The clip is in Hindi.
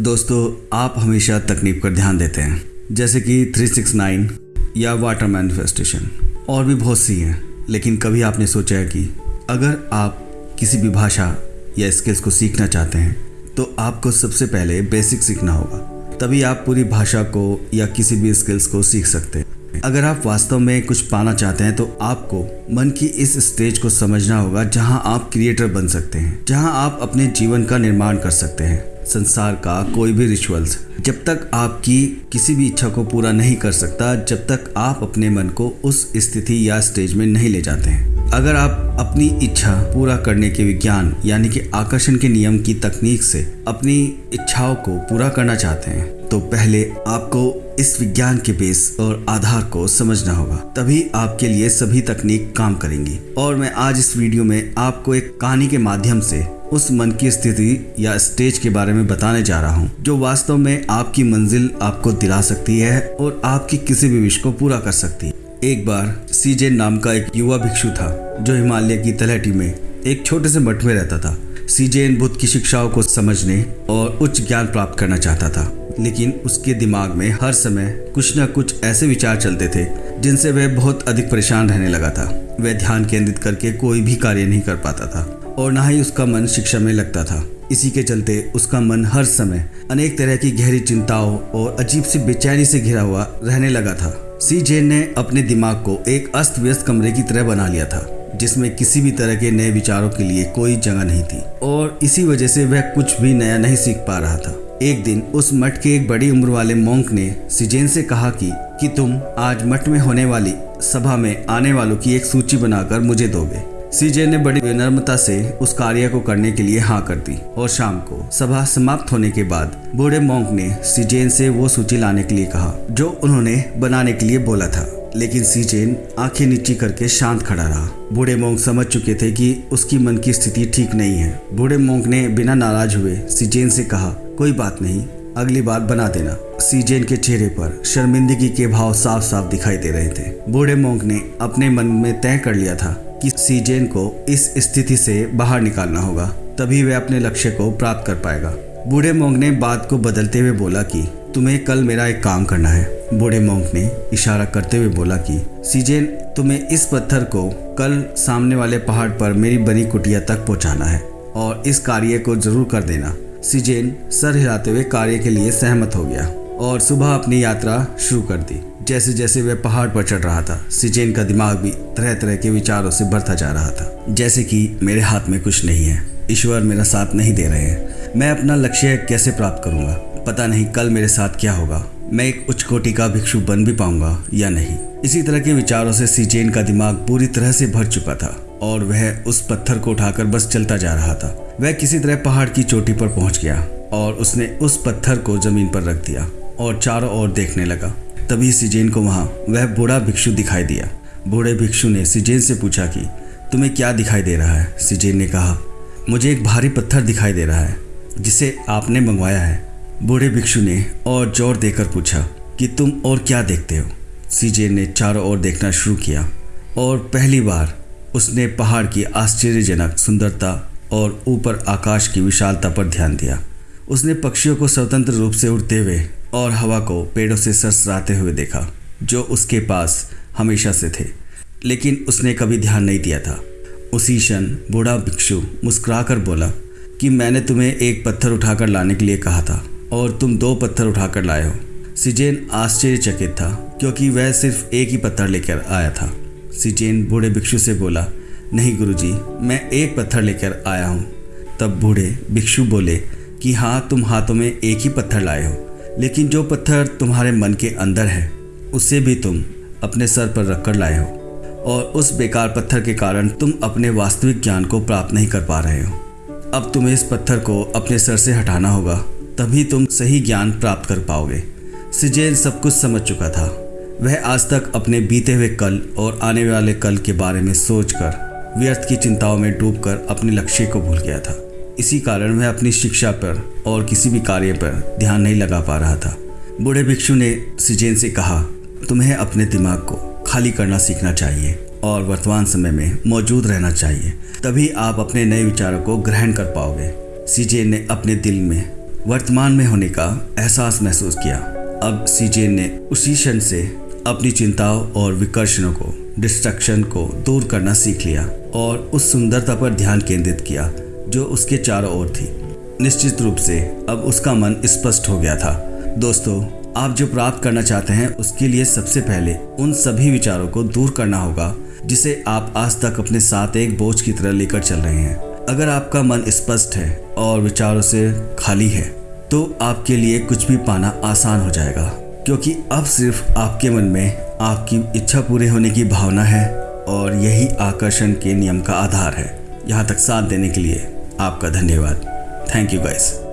दोस्तों, आप हमेशा तकनीक पर ध्यान देते हैं, जैसे कि 369 या वाटर मैनिफेस्टेशन और भी बहुत सी हैं, लेकिन कभी आपने सोचा है कि अगर आप किसी भी भाषा या स्किल्स को सीखना चाहते हैं तो आपको सबसे पहले बेसिक सीखना होगा। तभी आप पूरी भाषा को या किसी भी स्किल्स को सीख सकते हैं। अगर आप वास्तव में कुछ पाना चाहते हैं तो आपको मन की इस स्टेज को समझना होगा, जहाँ आप क्रिएटर बन सकते हैं, जहाँ आप अपने जीवन का निर्माण कर सकते हैं। संसार का कोई भी रिचुअल्स जब तक आपकी किसी भी इच्छा को पूरा नहीं कर सकता, जब तक आप अपने मन को उस स्थिति या स्टेज में नहीं ले जाते हैं। अगर आप अपनी इच्छा पूरा करने के विज्ञान, यानी कि आकर्षण के नियम की तकनीक से अपनी इच्छाओं को पूरा करना चाहते हैं तो पहले आपको इस विज्ञान के बेस और आधार को समझना होगा। तभी आपके लिए सभी तकनीक काम करेंगी। और मैं आज इस वीडियो में आपको एक कहानी के माध्यम से उस मन की स्थिति या स्टेज के बारे में बताने जा रहा हूँ, जो वास्तव में आपकी मंजिल आपको दिला सकती है और आपकी किसी भी विश को पूरा कर सकती है। एक बार सीजेन नाम का एक युवा भिक्षु था, जो हिमालय की तलहटी में एक छोटे से मठ में रहता था। सीजेन बुद्ध की शिक्षाओं को समझने और उच्च ज्ञान प्राप्त करना चाहता था। लेकिन उसके दिमाग में हर समय कुछ न कुछ ऐसे विचार चलते थे, जिनसे वह बहुत अधिक परेशान रहने लगा था। वह ध्यान केंद्रित करके कोई भी कार्य नहीं कर पाता था। और ना ही उसका मन शिक्षा में लगता था। इसी के चलते उसका मन हर समय अनेक तरह की गहरी चिंताओं और अजीब सी बेचैनी से घिरा हुआ रहने लगा था। सी जेन ने अपने दिमाग को एक अस्त व्यस्त कमरे की तरह बना लिया था, जिसमें किसी भी तरह के नए विचारों के लिए कोई जगह नहीं थी और इसी वजह से वह कुछ भी नया नहीं सीख पा रहा था। एक दिन उस मठ के एक बड़ी उम्र वाले मोंक ने सिजेन से कहा कि कि तुम आज मठ में होने वाली सभा में आने वालों की एक सूची बनाकर मुझे दोगे। सीजे ने बड़ी विनम्रता से उस कार्य को करने के लिए हाँ कर दी और शाम को सभा समाप्त होने के बाद बूढ़े मोंक ने सीजेन से वो सूची लाने के लिए कहा, जो उन्होंने बनाने के लिए बोला था। लेकिन सीजेन आँखें नीची करके शांत खड़ा रहा। बूढ़े मोंग समझ चुके थे कि उसकी मन की स्थिति ठीक नहीं है। बूढ़े मोंग ने बिना नाराज़ हुए सीजेन से कहा, कोई बात नहीं, अगली बार बना देना। सीजेन के चेहरे पर शर्मिंदगी के भाव साफ़ साफ़ दिखाई दे रहे थे। बूढ़े मोंग ने अपने मन में तय कर लिया था कि सीजेन को इस स्थिति से बाहर निकालना होगा, तभी वह अपने लक्ष्य को प्राप्त कर पाएगा। बूढ़े मोंग ने बात को बदलते हुए बोला कि, तुम्हें कल मेरा एक काम करना है। बूढ़े मोंग ने इशारा करते हुए बोला कि सीजेन तुम्हें इस पत्थर को कल सामने वाले पहाड़ पर मेरी बनी कुटिया तक पहुंचाना है और इस कार्य को ज़रूर कर देना। सीजेन सर हिलाते हुए कार्य के लिए सहमत हो गया और सुबह अपनी यात्रा शुरू कर दी। जैसे जैसे वह पहाड़ पर चढ़ रहा था, सिजेन का दिमाग भी तरह तरह के विचारों से भरता जा रहा था। जैसे कि, मेरे हाथ में कुछ नहीं है। ईश्वर मेरा साथ नहीं दे रहे हैं। मैं अपना लक्ष्य कैसे प्राप्त करूँगा? पता नहीं कल मेरे साथ क्या होगा। मैं एक उच्च कोटि का भिक्षु बन भी पाऊँगा या नहीं? इसी तरह के विचारों से सीचेन का दिमाग पूरी तरह से भर चुका था और वह उस पत्थर को उठाकर बस चलता जा रहा था। वह किसी तरह पहाड़ की चोटी पर पहुँच गया और उसने उस पत्थर को ज़मीन पर रख दिया और चारों ओर देखने लगा। तभी सिजेन को वहाँ वह बूढ़ा भिक्षु दिखाई दिया। बूढ़े भिक्षु ने सिजेन से पूछा कि, तुम्हें क्या दिखाई दे रहा है? सिजेन ने कहा, मुझे एक भारी पत्थर दिखाई दे रहा है, जिसे आपने मंगवाया है। बूढ़े भिक्षु ने और ज़ोर देकर पूछा, कि तुम और क्या देखते हो? सीजे ने चारों ओर देखना शुरू किया और पहली बार उसने पहाड़ की आश्चर्यजनक सुंदरता और ऊपर आकाश की विशालता पर ध्यान दिया। उसने पक्षियों को स्वतंत्र रूप से उड़ते हुए और हवा को पेड़ों से सरसराते हुए देखा, जो उसके पास हमेशा से थे। लेकिन उसने कभी ध्यान नहीं दिया था। उसी क्षण बूढ़ा भिक्षु मुस्कुराकर बोला कि मैंने तुम्हें एक पत्थर उठाकर लाने के लिए कहा था और तुम दो पत्थर उठाकर लाए हो। सिजेन आश्चर्यचकित था, क्योंकि वह सिर्फ़ एक ही पत्थर लेकर आया था। सिजेन बूढ़े भिक्षु से बोला, नहीं गुरुजी, मैं एक पत्थर लेकर आया हूँ। तब बूढ़े भिक्षु बोले कि हाँ तुम हाथों में एक ही पत्थर लाए हो। लेकिन जो पत्थर तुम्हारे मन के अंदर है, उसे भी तुम अपने सर पर रखकर लाए हो। और उस बेकार पत्थर के कारण तुम अपने वास्तविक ज्ञान को प्राप्त नहीं कर पा रहे हो। अब तुम्हें इस पत्थर को अपने सर से हटाना होगा, तभी तुम सही ज्ञान प्राप्त कर पाओगे। सिजेन सब कुछ समझ चुका था। वह आज तक अपने बीते हुए कल और आने वाले कल के बारे में सोचकर, व्यर्थ की चिंताओं में डूबकर अपने लक्ष्य को भूल गया था। इसी कारण वह अपनी शिक्षा पर और किसी भी कार्य पर ध्यान नहीं लगा पा रहा था। बूढ़े भिक्षु ने सिजेन से कहा, तुम्हें अपने दिमाग को खाली करना सीखना चाहिए और वर्तमान समय में मौजूद रहना चाहिए। तभी आप अपने नए विचारों को ग्रहण कर पाओगे। सीजेन ने अपने दिल में वर्तमान में होने का एहसास महसूस किया। अब सीजेन ने उसी क्षण से अपनी चिंताओं और विकर्षणों को, डिस्ट्रक्शन को दूर करना सीख लिया और उस सुंदरता पर ध्यान केंद्रित किया। जो उसके चारों ओर थी। निश्चित रूप से अब उसका मन स्पष्ट हो गया था। दोस्तों, आप जो प्राप्त करना चाहते हैं, उसके लिए सबसे पहले उन सभी विचारों को दूर करना होगा, जिसे आप आज तक अपने साथ एक बोझ की तरह लेकर चल रहे हैं। अगर आपका मन स्पष्ट है और विचारों से खाली है तो आपके लिए कुछ भी पाना आसान हो जाएगा, क्योंकि अब सिर्फ़ आपके मन में आपकी इच्छा पूरे होने की भावना है और यही आकर्षण के नियम का आधार है। यहाँ तक साथ देने के लिए आपका धन्यवाद। Thank you guys